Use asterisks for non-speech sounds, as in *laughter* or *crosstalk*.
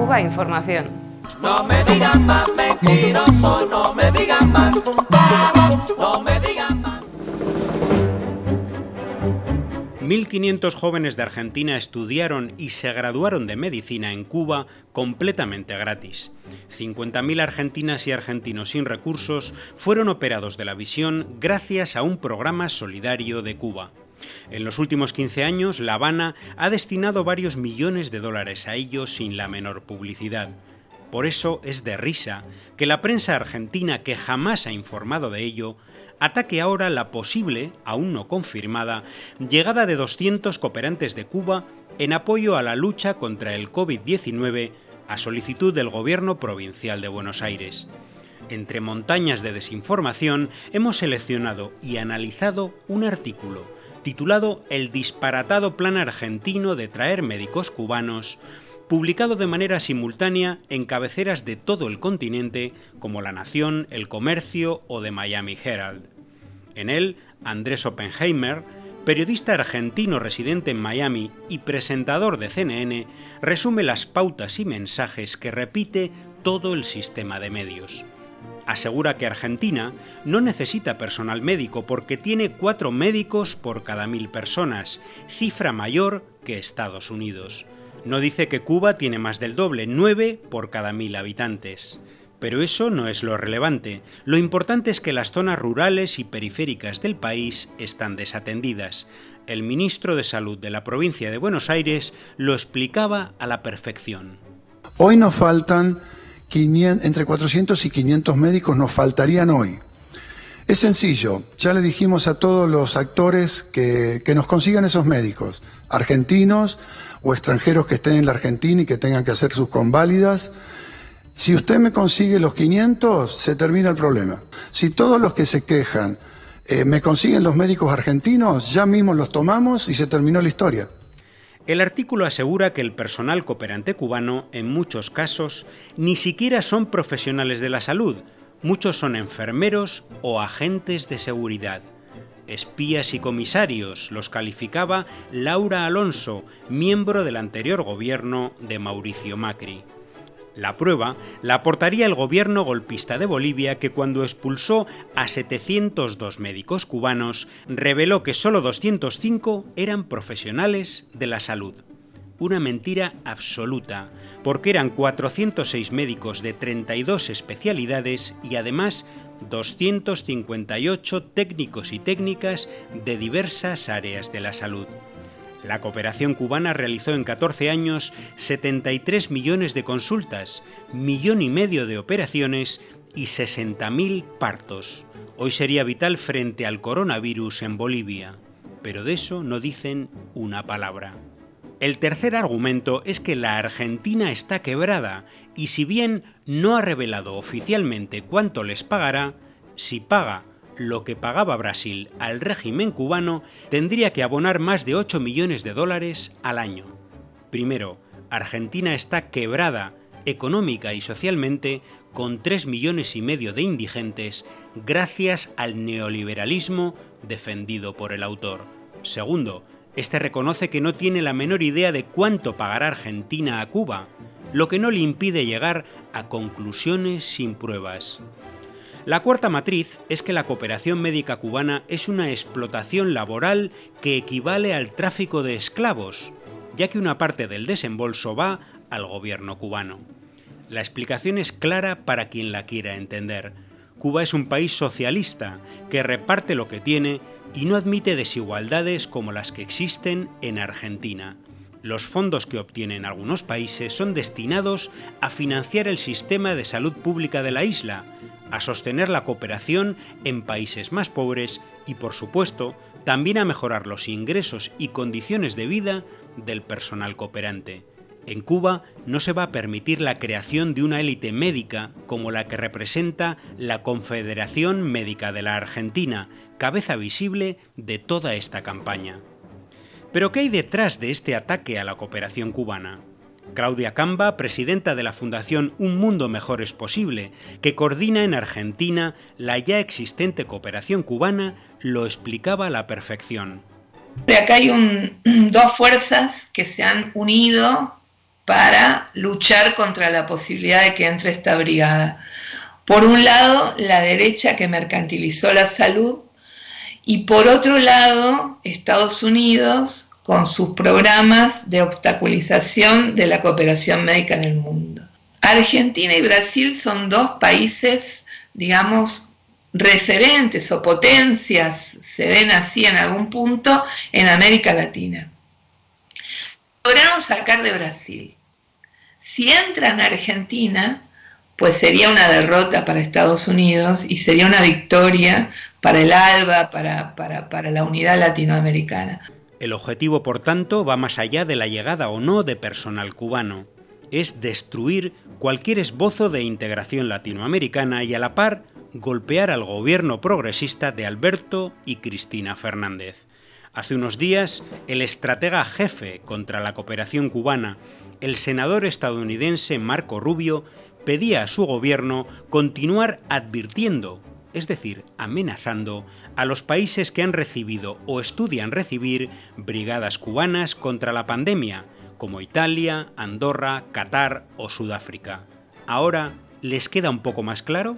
Cuba Información. No me digan más mentiroso, no me digan más, no me digan más. 1.500 jóvenes de Argentina estudiaron y se graduaron de medicina en Cuba completamente gratis. 50.000 argentinas y argentinos sin recursos fueron operados de la visión gracias a un programa solidario de Cuba. En los últimos 15 años, La Habana ha destinado varios millones de dólares a ello sin la menor publicidad. Por eso es de risa que la prensa argentina, que jamás ha informado de ello, ataque ahora la posible, aún no confirmada, llegada de 200 cooperantes de Cuba en apoyo a la lucha contra el COVID-19 a solicitud del Gobierno Provincial de Buenos Aires. Entre montañas de desinformación hemos seleccionado y analizado un artículo titulado El disparatado plan argentino de traer médicos cubanos, publicado de manera simultánea en cabeceras de todo el continente como La Nación, El Comercio o The Miami Herald. En él, Andrés Oppenheimer, periodista argentino residente en Miami y presentador de CNN, resume las pautas y mensajes que repite todo el sistema de medios. Asegura que Argentina no necesita personal médico porque tiene cuatro médicos por cada mil personas, cifra mayor que Estados Unidos. No dice que Cuba tiene más del doble, 9 por cada mil habitantes. Pero eso no es lo relevante. Lo importante es que las zonas rurales y periféricas del país están desatendidas. El ministro de Salud de la provincia de Buenos Aires lo explicaba a la perfección. Hoy nos faltan 500, entre 400 y 500 médicos, nos faltarían hoy. Es sencillo, ya le dijimos a todos los actores que, que nos consigan esos médicos, argentinos, o extranjeros que estén en la Argentina y que tengan que hacer sus conválidas. Si usted me consigue los 500, se termina el problema. Si todos los que se quejan eh, me consiguen los médicos argentinos, ya mismo los tomamos y se terminó la historia. El artículo asegura que el personal cooperante cubano, en muchos casos, ni siquiera son profesionales de la salud, muchos son enfermeros o agentes de seguridad espías y comisarios, los calificaba Laura Alonso, miembro del anterior gobierno de Mauricio Macri. La prueba la aportaría el gobierno golpista de Bolivia que cuando expulsó a 702 médicos cubanos reveló que solo 205 eran profesionales de la salud. Una mentira absoluta, porque eran 406 médicos de 32 especialidades y además 258 técnicos y técnicas de diversas áreas de la salud. La cooperación cubana realizó en 14 años 73 millones de consultas, millón y medio de operaciones y 60.000 partos. Hoy sería vital frente al coronavirus en Bolivia, pero de eso no dicen una palabra. El tercer argumento es que la Argentina está quebrada y si bien no ha revelado oficialmente cuánto les pagará, si paga lo que pagaba Brasil al régimen cubano, tendría que abonar más de 8 millones de dólares al año. Primero, Argentina está quebrada económica y socialmente con 3 millones y medio de indigentes gracias al neoliberalismo defendido por el autor. Segundo, este reconoce que no tiene la menor idea de cuánto pagará Argentina a Cuba, lo que no le impide llegar a conclusiones sin pruebas. La cuarta matriz es que la cooperación médica cubana es una explotación laboral que equivale al tráfico de esclavos, ya que una parte del desembolso va al gobierno cubano. La explicación es clara para quien la quiera entender. Cuba es un país socialista que reparte lo que tiene y no admite desigualdades como las que existen en Argentina. Los fondos que obtienen algunos países son destinados a financiar el sistema de salud pública de la isla, a sostener la cooperación en países más pobres y, por supuesto, también a mejorar los ingresos y condiciones de vida del personal cooperante. En Cuba no se va a permitir la creación de una élite médica como la que representa la Confederación Médica de la Argentina, cabeza visible de toda esta campaña. Pero ¿qué hay detrás de este ataque a la cooperación cubana? Claudia Camba, presidenta de la Fundación Un Mundo Mejor es Posible, que coordina en Argentina la ya existente cooperación cubana, lo explicaba a la perfección. Acá hay *clears throat* dos fuerzas que se han unido para luchar contra la posibilidad de que entre esta brigada. Por un lado, la derecha que mercantilizó la salud y por otro lado, Estados Unidos con sus programas de obstaculización de la cooperación médica en el mundo. Argentina y Brasil son dos países, digamos, referentes o potencias, se ven así en algún punto, en América Latina. Lograron sacar de Brasil. Si entran a Argentina, pues sería una derrota para Estados Unidos y sería una victoria para el ALBA, para, para, la unidad latinoamericana. El objetivo, por tanto, va más allá de la llegada o no de personal cubano. Es destruir cualquier esbozo de integración latinoamericana y a la par golpear al gobierno progresista de Alberto y Cristina Fernández. Hace unos días, el estratega jefe contra la cooperación cubana, el senador estadounidense Marco Rubio, pedía a su gobierno continuar advirtiendo, es decir, amenazando, a los países que han recibido o estudian recibir brigadas cubanas contra la pandemia, como Italia, Andorra, Qatar o Sudáfrica. Ahora, ¿les queda un poco más claro?